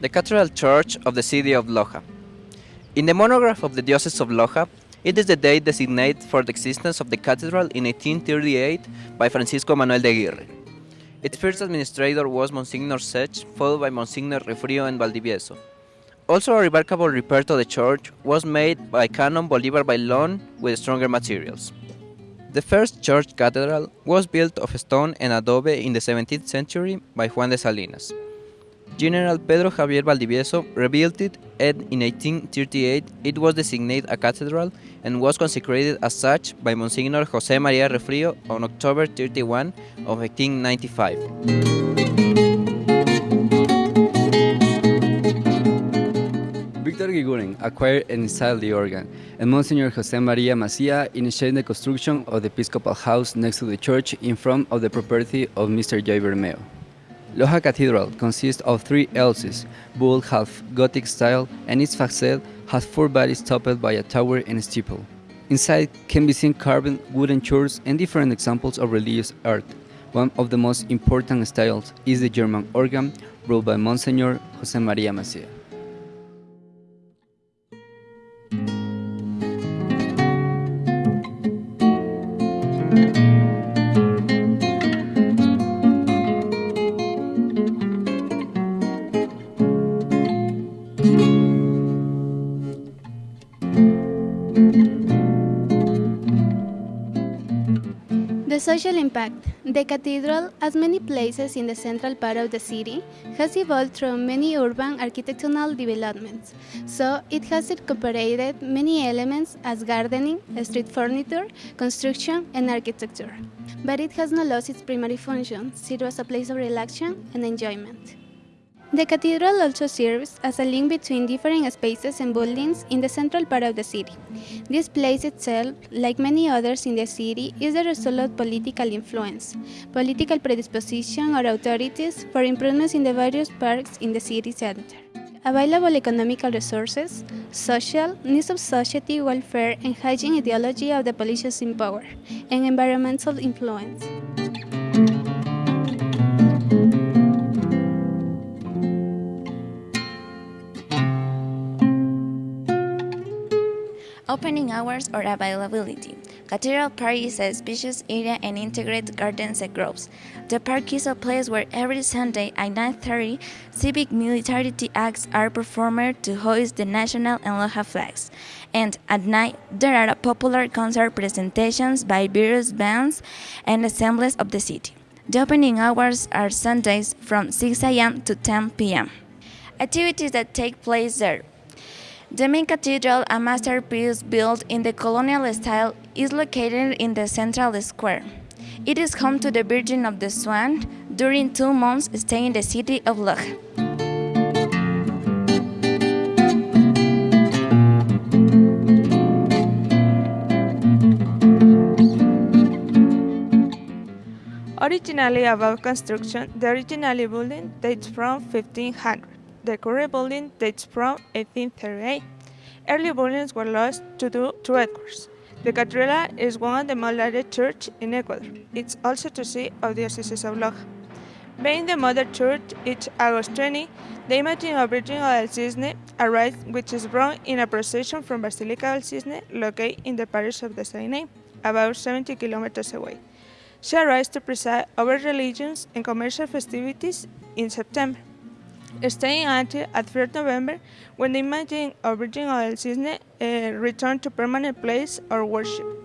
the Cathedral Church of the city of Loja. In the monograph of the Diocese of Loja, it is the date designated for the existence of the cathedral in 1838 by Francisco Manuel de Aguirre. Its first administrator was Monsignor Sech, followed by Monsignor Riofrío and Valdivieso. Also a remarkable repair to the church was made by Canon Bolivar Bailon with stronger materials. The first church cathedral was built of stone and adobe in the 17th century by Juan de Salinas. General Pedro Javier Valdivieso rebuilt it and in 1838 it was designated a cathedral and was consecrated as such by Monsignor José María Riofrío on October 31 of 1895. Victor Giguren acquired and installed the organ, and Monsignor José María Masiá initiated the construction of the Episcopal house next to the church in front of the property of Mr. J. Bermeo. Loja Cathedral consists of three elses, built half Gothic style, and its facade has four bodies topped by a tower and steeple. Inside can be seen carved wooden churches and different examples of religious art. One of the most important styles is the German organ, ruled by Monsignor José María Masiá. The social impact. The cathedral, as many places in the central part of the city, has evolved through many urban architectural developments. So it has incorporated many elements as gardening, street furniture, construction, and architecture. But it has not lost its primary function, it was a place of relaxation and enjoyment. The cathedral also serves as a link between different spaces and buildings in the central part of the city. This place itself, like many others in the city, is the result of political influence, political predisposition or authorities for improvements in the various parks in the city center. Available economical resources, social, needs of society, welfare, and hygiene ideology of the politicians in power, and environmental influence. Opening hours or availability. Cathedral Park is a spacious area and integrated gardens and groves. The park is a place where every Sunday at 9.30 civic militarity acts are performed to hoist the national and local flags. And at night, there are popular concert presentations by various bands and assemblies of the city. The opening hours are Sundays from 6 a.m. to 10 p.m. Activities that take place there. The main cathedral, a masterpiece built in the colonial style, is located in the central square. It is home to the Virgin of the Swan during two months stay in the city of Loja. Originally about construction, the original building dates from 1500. The current building dates from 1838. Early buildings were lost to do to earthquakes. The cathedral is one of the most largest churches in Ecuador. It's also the seat of the Diocese of Loja. Being the mother church, each August 20, the image of Virgin of El Cisne arrives, which is brought in a procession from Basilica del Cisne, located in the parish of the same name, about 70 kilometers away. She arrives to preside over religions and commercial festivities in September staying until at 3rd November when the image of Virgin del Cisne uh, returned to permanent place or worship.